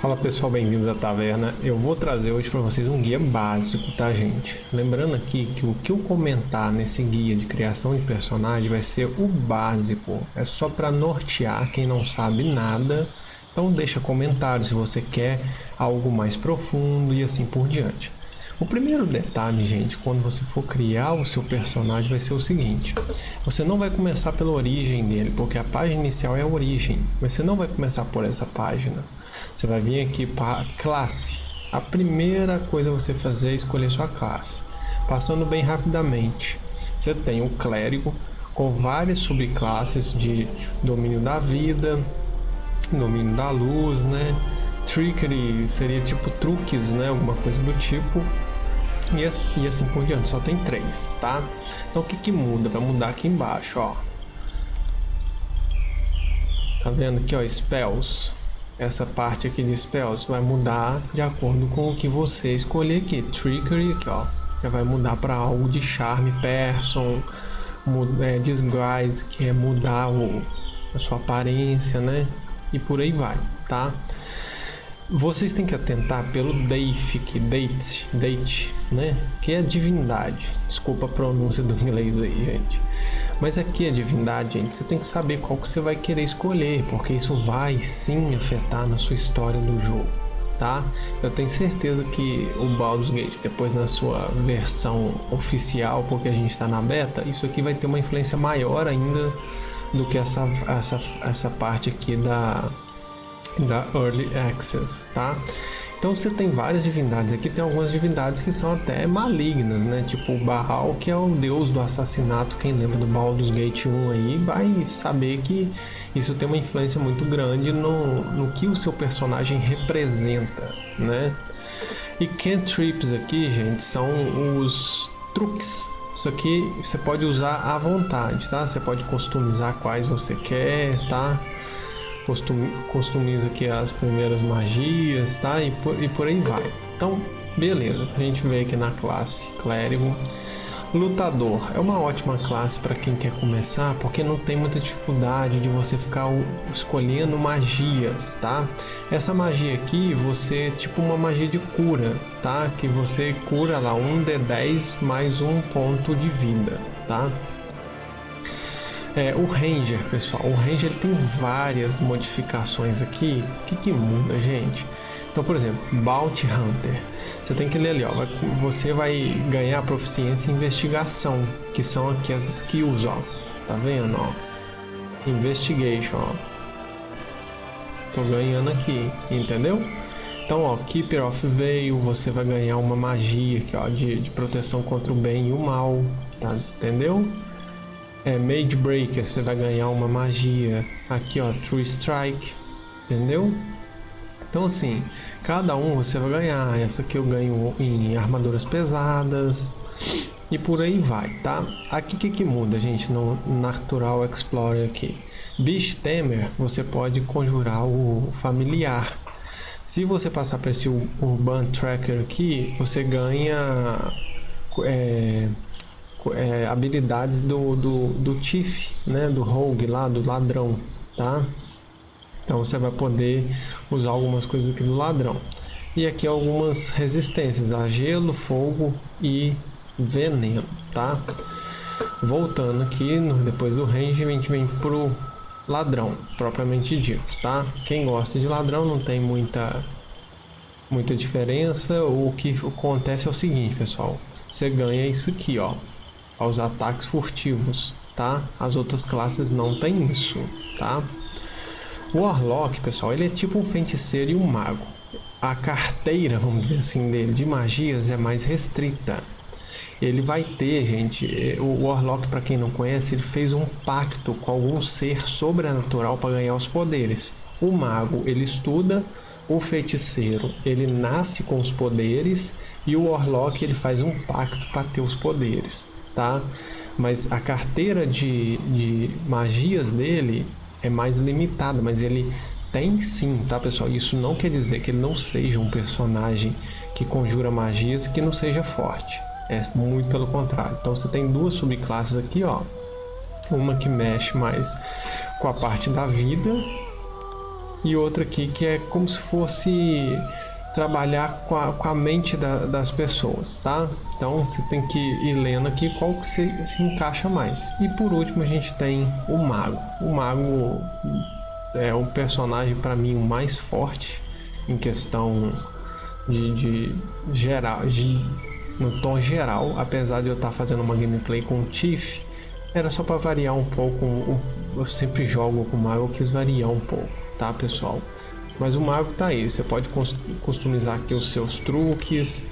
Fala pessoal, bem-vindos à taverna. Eu vou trazer hoje para vocês um guia básico, tá gente? Lembrando aqui que o que eu comentar nesse guia de criação de personagem vai ser o básico. É só para nortear quem não sabe nada. Então deixa comentário se você quer algo mais profundo e assim por diante. O primeiro detalhe, gente, quando você for criar o seu personagem vai ser o seguinte. Você não vai começar pela origem dele, porque a página inicial é a origem. Mas você não vai começar por essa página. Você vai vir aqui para classe. A primeira coisa você fazer é escolher sua classe. Passando bem rapidamente, você tem o clérigo com várias subclasses de domínio da vida, domínio da luz, né? Trickery seria tipo truques, né? Alguma coisa do tipo. E assim, e assim por diante, só tem três, tá? Então o que que muda? Vai mudar aqui embaixo, ó. Tá vendo aqui, ó, spells essa parte aqui de spells vai mudar de acordo com o que você escolher aqui. Trickery, aqui ó, já vai mudar para algo de charme, person, é, disguise, que é mudar o, a sua aparência, né? E por aí vai, tá? Vocês têm que atentar pelo que date, date, né? Que é divindade. Desculpa a pronúncia do inglês aí, gente. Mas aqui a divindade, gente, você tem que saber qual que você vai querer escolher, porque isso vai sim afetar na sua história do jogo, tá? Eu tenho certeza que o Baldur's Gate, depois na sua versão oficial, porque a gente está na beta, isso aqui vai ter uma influência maior ainda do que essa, essa, essa parte aqui da, da Early Access, tá? Então você tem várias divindades aqui, tem algumas divindades que são até malignas, né? Tipo o Baal, que é o deus do assassinato. Quem lembra do Baldur's Gate 1 aí vai saber que isso tem uma influência muito grande no, no que o seu personagem representa, né? E cantrips aqui, gente, são os truques isso aqui você pode usar à vontade, tá? Você pode customizar quais você quer, tá? Customiza aqui as primeiras magias, tá? E por, e por aí vai. Então, beleza. A gente vê aqui na classe clérigo. Lutador é uma ótima classe para quem quer começar, porque não tem muita dificuldade de você ficar escolhendo magias, tá? Essa magia aqui, você tipo uma magia de cura, tá? Que você cura lá um D10 mais um ponto de vida, tá? É, o Ranger, pessoal, o Ranger ele tem várias modificações aqui. O que, que muda, gente? Então, por exemplo, Bounty Hunter. Você tem que ler ali, ó. Você vai ganhar proficiência em investigação, que são aqui as skills, ó. Tá vendo, ó? Investigation, ó. Tô ganhando aqui, entendeu? Então, ó, Keeper of Veil, você vai ganhar uma magia aqui, ó, de, de proteção contra o bem e o mal, tá? Entendeu? É, Mage Breaker, você vai ganhar uma magia. Aqui, ó, True Strike, entendeu? Então, assim, cada um você vai ganhar. Essa aqui eu ganho em armaduras pesadas e por aí vai, tá? Aqui que, que muda, gente, no Natural Explorer aqui? Beast Tamer, você pode conjurar o familiar. Se você passar para esse Urban Tracker aqui, você ganha... É, é, habilidades do, do, do Tiff, né, do Rogue lá, do ladrão, tá? Então você vai poder usar algumas coisas aqui do ladrão. E aqui algumas resistências a gelo, fogo e veneno, tá? Voltando aqui, no, depois do range, a gente vem pro ladrão, propriamente dito, tá? Quem gosta de ladrão não tem muita, muita diferença. O que acontece é o seguinte, pessoal. Você ganha isso aqui, ó aos ataques furtivos, tá? As outras classes não têm isso, tá? O Warlock, pessoal, ele é tipo um feiticeiro e um mago. A carteira, vamos dizer assim, dele de magias é mais restrita. Ele vai ter, gente, o Warlock, para quem não conhece, ele fez um pacto com algum ser sobrenatural para ganhar os poderes. O mago, ele estuda, o feiticeiro, ele nasce com os poderes e o Warlock, ele faz um pacto para ter os poderes tá? Mas a carteira de, de magias dele é mais limitada, mas ele tem sim, tá pessoal? Isso não quer dizer que ele não seja um personagem que conjura magias que não seja forte. É muito pelo contrário. Então você tem duas subclasses aqui, ó. Uma que mexe mais com a parte da vida e outra aqui que é como se fosse trabalhar com a, com a mente da, das pessoas, tá? Então você tem que ir lendo aqui qual que se, se encaixa mais. E por último a gente tem o mago. O mago é o personagem para mim o mais forte em questão de, de geral, de, no tom geral, apesar de eu estar tá fazendo uma gameplay com o Tiff, era só para variar um pouco. Eu sempre jogo com o mago, eu quis variar um pouco, tá pessoal? Mas o mago tá aí, você pode customizar aqui os seus truques,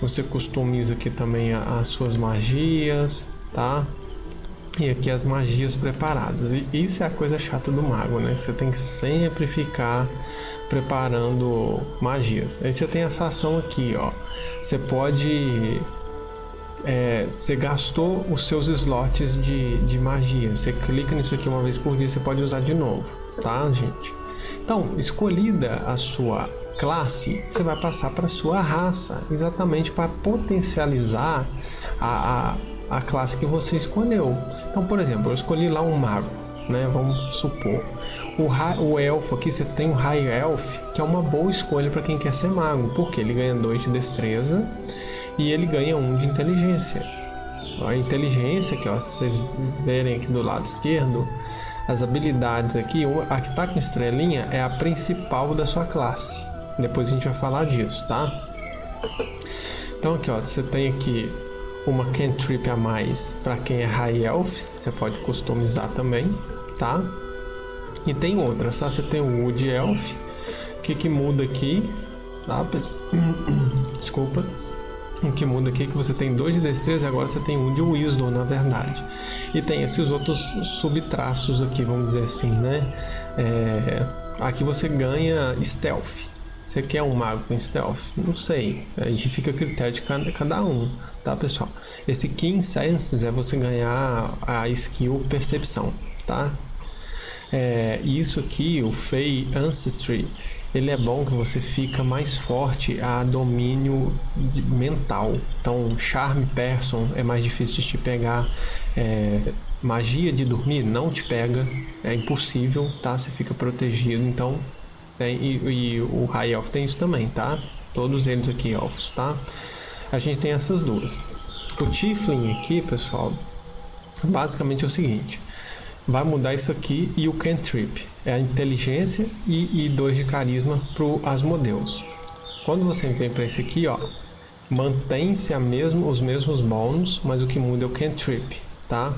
você customiza aqui também as suas magias, tá? E aqui as magias preparadas. E isso é a coisa chata do mago, né? Você tem que sempre ficar preparando magias. Aí você tem essa ação aqui, ó. Você pode é, você gastou os seus slots de, de magia. Você clica nisso aqui uma vez por dia, você pode usar de novo, tá, gente? Então, escolhida a sua classe, você vai passar para sua raça, exatamente para potencializar a, a, a, classe que você escolheu. Então, por exemplo, eu escolhi lá um mago, né? Vamos supor. O, o elfo aqui, você tem o High Elf, que é uma boa escolha para quem quer ser mago, porque ele ganha 2 de destreza e ele ganha 1 um de inteligência. A inteligência, que ó, vocês verem aqui do lado esquerdo, as habilidades aqui, a que está com estrelinha é a principal da sua classe. Depois a gente vai falar disso, tá? Então aqui ó, você tem aqui uma cantrip a mais para quem é High Elf, você pode customizar também, tá? E tem outras, tá? Você tem o Wood Elf, que que muda aqui, tá? Desculpa o que muda aqui é que você tem dois de destreza e agora você tem um de wisdom, na verdade. E tem esses outros subtraços aqui, vamos dizer assim, né? É, aqui você ganha stealth. Você quer um mago com stealth? Não sei. Aí fica a critério de cada, cada um, tá, pessoal? Esse Keen Senses é você ganhar a skill percepção, tá? É, isso aqui, o Fey Ancestry, ele é bom que você fica mais forte a domínio mental. Então, charme person é mais difícil de te pegar. É, magia de dormir não te pega, é impossível, tá? Você fica protegido. Então, tem, e, e o High Elf tem isso também, tá? Todos eles aqui, elfos, tá? A gente tem essas duas. O Tiflin aqui, pessoal, basicamente é o seguinte vai mudar isso aqui e o cantrip é a inteligência e, e de carisma para o Asmodeus. Quando você vem para esse aqui, ó, mantém-se mesmo, os mesmos bônus, mas o que muda é o cantrip, tá?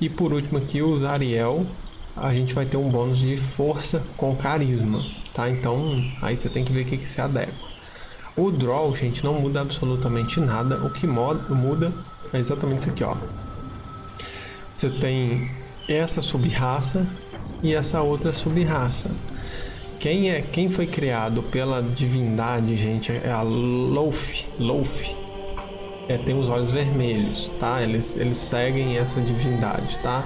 E por último aqui, o Zariel, a gente vai ter um bônus de força com carisma, tá? Então, aí você tem que ver o que, que se adequa. O Draw, gente, não muda absolutamente nada. O que muda é exatamente isso aqui, ó. Você tem essa sub-raça e essa outra sub-raça. Quem é, quem foi criado pela divindade, gente, é a Loth. Loth. É, tem os olhos vermelhos, tá? Eles, eles seguem essa divindade, tá?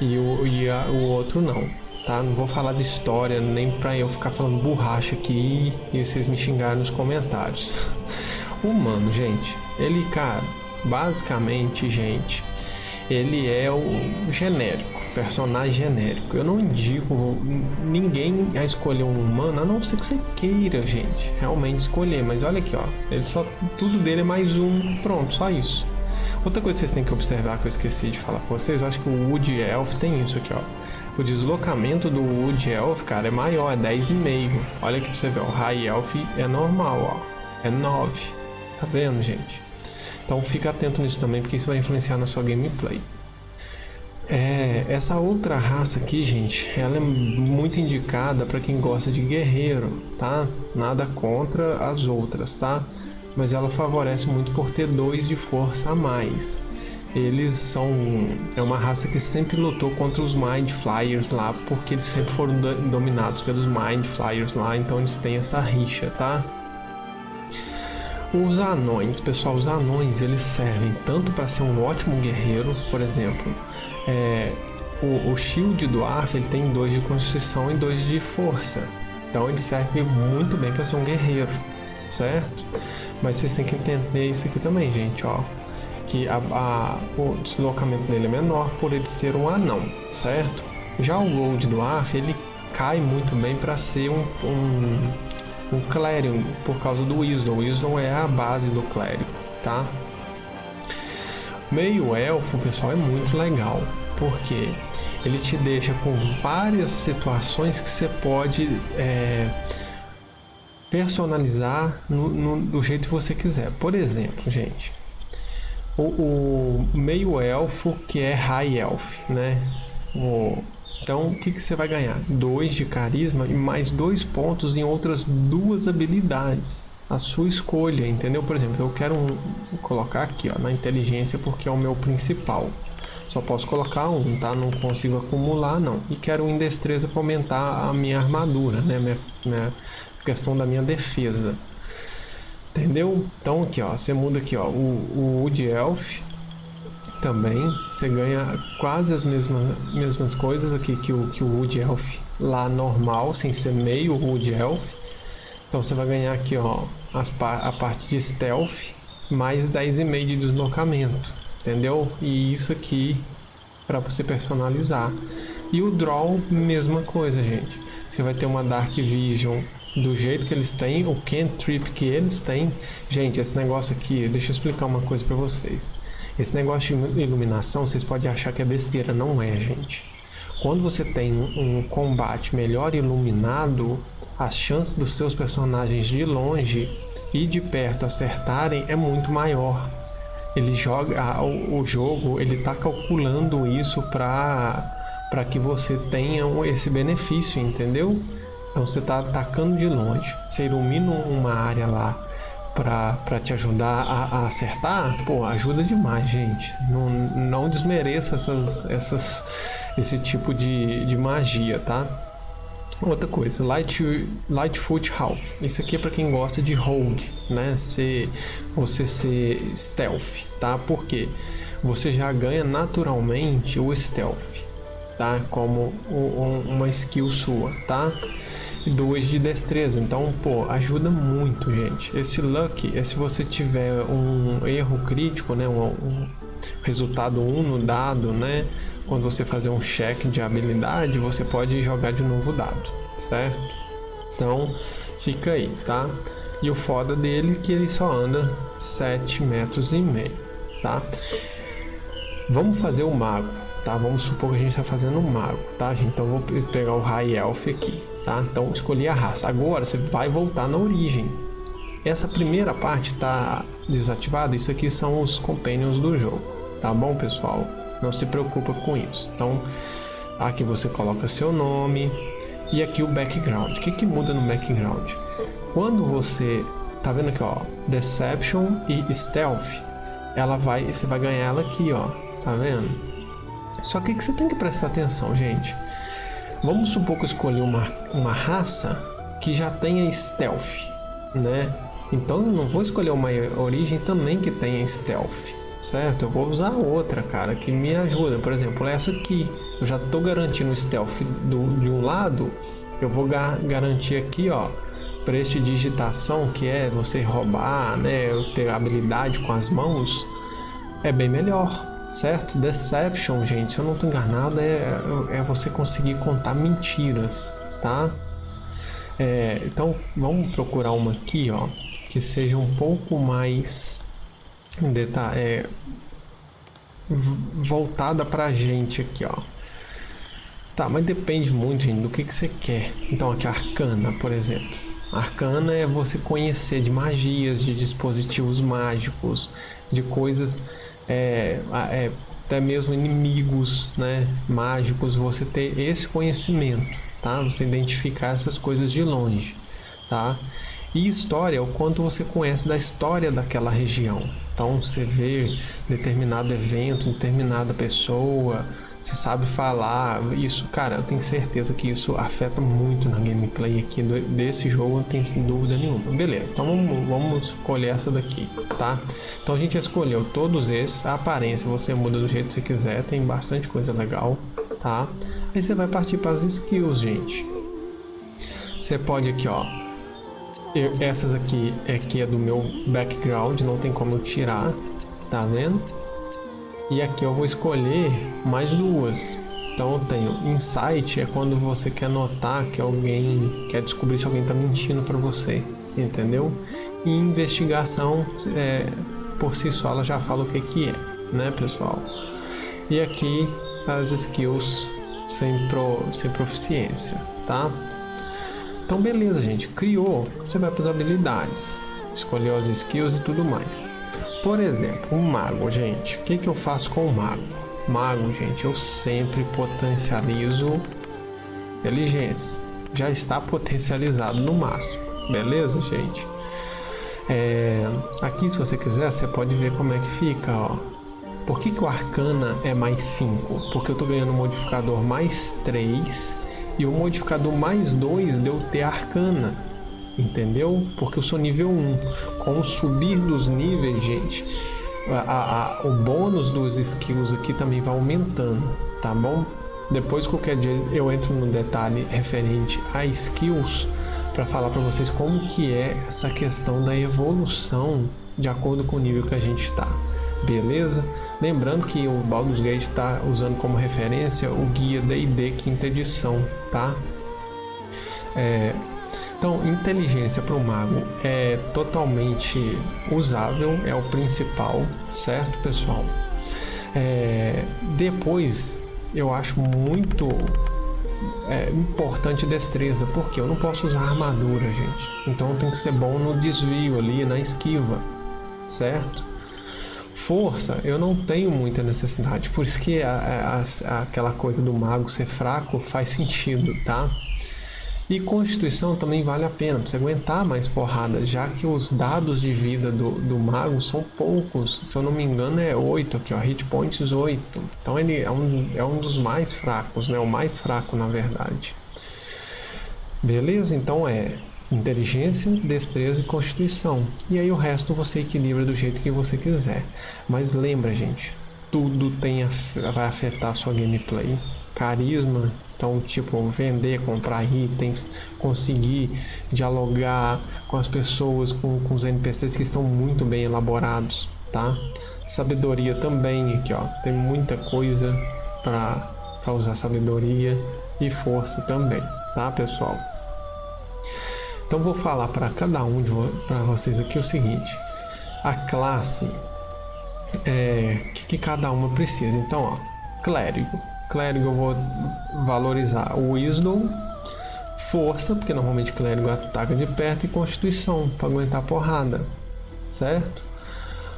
E o, e a, o outro não, tá? Não vou falar de história, nem pra eu ficar falando borracha aqui e vocês me xingarem nos comentários. Humano, gente, ele, cara, basicamente, gente, ele é o genérico, personagem genérico. Eu não indico ninguém a escolher um humano, a não ser que você queira, gente, realmente escolher. Mas olha aqui, ó, ele só tudo dele é mais um, pronto, só isso. Outra coisa que vocês têm que observar que eu esqueci de falar com vocês, eu acho que o Wood Elf tem isso aqui, ó. O deslocamento do Wood Elf, cara, é maior, é 10,5. Olha aqui pra você ver, o High Elf é normal, ó. É 9. Tá vendo, gente? Então fica atento nisso também, porque isso vai influenciar na sua gameplay. É, essa outra raça aqui, gente, ela é muito indicada para quem gosta de guerreiro, tá? Nada contra as outras, tá? Mas ela favorece muito por ter dois de força a mais. Eles são é uma raça que sempre lutou contra os Mind Flyers lá, porque eles sempre foram dominados pelos Mind Flyers lá, então eles têm essa rixa, tá? Os anões, pessoal, os anões eles servem tanto para ser um ótimo guerreiro, por exemplo, é, o, o, shield do Arf ele tem dois de constituição e dois de força, então ele serve muito bem para ser um guerreiro, certo? Mas vocês têm que entender isso aqui também, gente, ó, que a, a, o deslocamento dele é menor por ele ser um anão, certo? Já o Gold do Arf ele cai muito bem para ser um, um, um Clérigo por causa do Wisdom. O Wisdom é a base do Clérigo, tá? Meio Elfo, pessoal, é muito legal, porque ele te deixa com várias situações que você pode é, personalizar no, no, do jeito que você quiser. Por exemplo, gente, o, o meio elfo que é high elf, né? O, então, o que, que você vai ganhar? Dois de carisma e mais dois pontos em outras duas habilidades. A sua escolha, entendeu? Por exemplo, eu quero um, colocar aqui ó, na inteligência porque é o meu principal. Só posso colocar um, tá? Não consigo acumular, não. E quero um em destreza para aumentar a minha armadura, né? Minha, minha questão da minha defesa. Entendeu? Então aqui, ó, você muda aqui, ó, o, o Wood Elf também, você ganha quase as mesmas, mesmas coisas aqui que o, que o Wood Elf lá normal, sem ser meio Wood Elf. Então você vai ganhar aqui, ó, as, a parte de Stealth, mais 10,5 de deslocamento, entendeu? E isso aqui para você personalizar. E o Draw, mesma coisa, gente. Você vai ter uma Dark Vision do jeito que eles têm, o cantrip que eles têm. Gente, esse negócio aqui, deixa eu explicar uma coisa para vocês. Esse negócio de iluminação, vocês podem achar que é besteira, não é, gente. Quando você tem um combate melhor iluminado, as chances dos seus personagens de longe e de perto acertarem é muito maior. Ele joga o, o jogo, ele está calculando isso para para que você tenha esse benefício, entendeu? Então você está atacando de longe, você ilumina uma área lá para te ajudar a, a, acertar, pô, ajuda demais, gente. Não, não desmereça essas, essas, esse tipo de, de magia, tá? Outra coisa, Light, Lightfoot Half. Isso aqui é para quem gosta de rogue, né? Ser, você ser stealth, tá? Porque você já ganha naturalmente o stealth, tá? Como uma skill sua, tá? E 2 de destreza. Então, pô, ajuda muito, gente. Esse luck é se você tiver um erro crítico, né, um, um resultado 1 um no dado, né, quando você fazer um check de habilidade, você pode jogar de novo o dado, certo? Então, fica aí, tá? E o foda dele é que ele só anda 7 metros e meio, tá? Vamos fazer o mago, tá? Vamos supor que a gente está fazendo um mago, tá? Então, vou pegar o High Elf aqui, tá? Então escolhi a raça. Agora você vai voltar na origem. Essa primeira parte está desativada. Isso aqui são os companions do jogo, tá bom, pessoal? Não se preocupa com isso. Então aqui você coloca seu nome e aqui o background. O que, que muda no background? Quando você tá vendo aqui, ó, Deception e Stealth, ela vai, você vai ganhar ela aqui, ó, tá vendo? Só que, que você tem que prestar atenção, gente. Vamos supor que eu escolhi uma, uma raça que já tenha stealth, né? Então eu não vou escolher uma origem também que tenha stealth, certo? Eu vou usar outra, cara, que me ajuda. Por exemplo, essa aqui. Eu já estou garantindo stealth do, de um lado, eu vou gar garantir aqui, ó, prestidigitação, que é você roubar, né? Ter habilidade com as mãos, é bem melhor certo? Deception, gente, se eu não estou enganado, é, é você conseguir contar mentiras, tá? É, então, vamos procurar uma aqui, ó, que seja um pouco mais é, voltada pra gente aqui, ó. Tá, mas depende muito, gente, do que, que você quer. Então, aqui, Arcana, por exemplo. Arcana é você conhecer de magias, de dispositivos mágicos, de coisas é, é, até mesmo inimigos né, mágicos, você ter esse conhecimento, tá? Você identificar essas coisas de longe, tá? E história é o quanto você conhece da história daquela região. Então você vê determinado evento, determinada pessoa, se sabe falar, isso, cara, eu tenho certeza que isso afeta muito na gameplay aqui do, desse jogo, não tem dúvida nenhuma. Beleza, então vamos, vamos escolher essa daqui, tá? Então a gente escolheu todos esses, a aparência você muda do jeito que você quiser, tem bastante coisa legal, tá? Aí você vai partir para as skills, gente. Você pode aqui, ó, eu, essas aqui, aqui é do meu background, não tem como eu tirar, tá vendo? E aqui eu vou escolher mais duas, Então eu tenho insight é quando você quer notar que alguém quer descobrir se alguém está mentindo para você, entendeu? E investigação é, por si só ela já fala o que que é, né, pessoal? E aqui as skills sem, pro, sem proficiência, tá? Então beleza, gente, criou, você vai para as habilidades, escolheu as skills e tudo mais. Por exemplo, um mago, gente, o que, que eu faço com o mago? Mago, gente, eu sempre potencializo inteligência. Já está potencializado no máximo, beleza, gente? É, aqui, se você quiser, você pode ver como é que fica, ó. Por que, que o Arcana é mais 5? Porque eu estou ganhando um modificador mais 3 e o modificador mais 2 deu ter Arcana. Entendeu? Porque eu sou nível 1. Com o subir dos níveis, gente, a, a, o bônus dos skills aqui também vai aumentando, tá bom? Depois qualquer dia eu entro no detalhe referente a skills para falar para vocês como que é essa questão da evolução de acordo com o nível que a gente está. Beleza? Lembrando que o Baldur's Gate está usando como referência o guia D&D quinta edição, tá? É, então, inteligência para o mago é totalmente usável, é o principal, certo, pessoal? É, depois, eu acho muito é, importante destreza, porque eu não posso usar armadura, gente. Então tem que ser bom no desvio ali, na esquiva, certo? Força, eu não tenho muita necessidade, por isso que a, a, a, aquela coisa do mago ser fraco faz sentido, tá? E Constituição também vale a pena, para você aguentar mais porrada, já que os dados de vida do, do mago são poucos. Se eu não me engano é 8 aqui, ó, hit points 8. Então ele é um, é um dos mais fracos, né? O mais fraco na verdade. Beleza? Então é inteligência, destreza e constituição. E aí o resto você equilibra do jeito que você quiser. Mas lembra, gente, tudo tem vai afetar a sua gameplay. Carisma então, tipo, vender, comprar itens, conseguir dialogar com as pessoas, com, com os NPCs que estão muito bem elaborados, tá? Sabedoria também, aqui ó, tem muita coisa para usar sabedoria e força também, tá, pessoal? Então, vou falar para cada um de vocês aqui o seguinte: a classe, é, que, que cada uma precisa. Então, ó, clérigo clérigo eu vou valorizar o Wisdom, força, porque normalmente clérigo ataca de perto, e constituição, para aguentar a porrada, certo?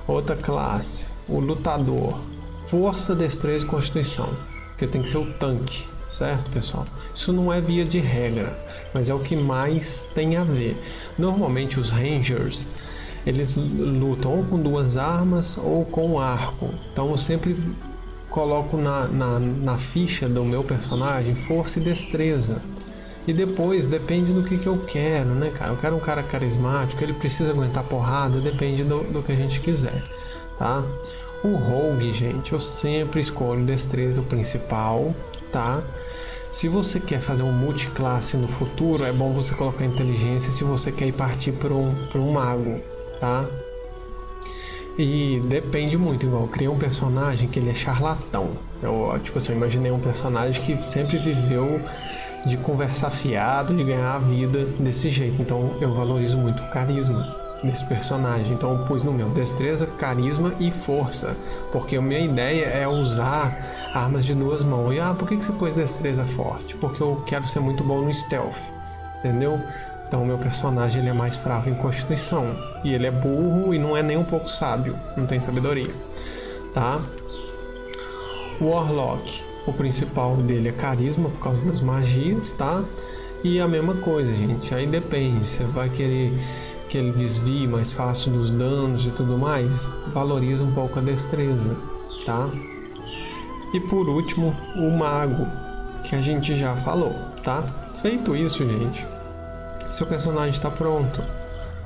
Outra classe, o lutador, força, destreza e constituição, porque tem que ser o tanque, certo pessoal? Isso não é via de regra, mas é o que mais tem a ver. Normalmente os rangers eles lutam ou com duas armas ou com arco, então sempre coloco na, na, na ficha do meu personagem força e destreza. E depois depende do que, que eu quero, né, cara? Eu quero um cara carismático, ele precisa aguentar porrada, depende do, do que a gente quiser, tá? O rogue, gente, eu sempre escolho destreza o principal, tá? Se você quer fazer um multiclasse no futuro, é bom você colocar inteligência se você quer ir partir para um, um mago, tá? E depende muito, igual, eu criei um personagem que ele é charlatão. Eu, tipo assim, eu imaginei um personagem que sempre viveu de conversar fiado, de ganhar a vida desse jeito. Então eu valorizo muito o carisma desse personagem. Então eu pus no meu destreza, carisma e força. Porque a minha ideia é usar armas de duas mãos. E ah, por que, você pôs destreza forte? Porque eu quero ser muito bom no stealth. Entendeu? Então o meu personagem ele é mais fraco em constituição. E ele é burro e não é nem um pouco sábio. Não tem sabedoria. Tá? Warlock. O principal dele é carisma por causa das magias, tá? E a mesma coisa, gente. Aí depende. Você vai querer que ele desvie mais fácil dos danos e tudo mais. Valoriza um pouco a destreza, tá? E por último, o mago, que a gente já falou, tá? Feito isso, gente, seu personagem está pronto.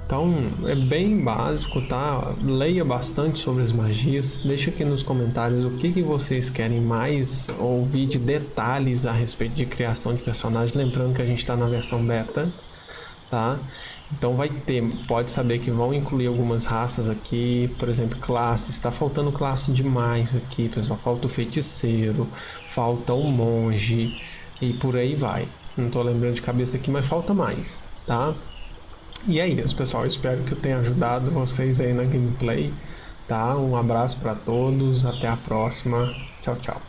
Então é bem básico, tá? Leia bastante sobre as magias. Deixa aqui nos comentários o que, que vocês querem mais ouvir de detalhes a respeito de criação de personagens. Lembrando que a gente está na versão beta, tá? Então vai ter, pode saber que vão incluir algumas raças aqui, por exemplo, classes. Está faltando classe demais aqui, pessoal. Falta o feiticeiro, falta o monge e por aí vai. Não estou lembrando de cabeça aqui, mas falta mais, tá? E é isso, pessoal. Espero que eu tenha ajudado vocês aí na gameplay, tá? Um abraço para todos, até a próxima. Tchau, tchau.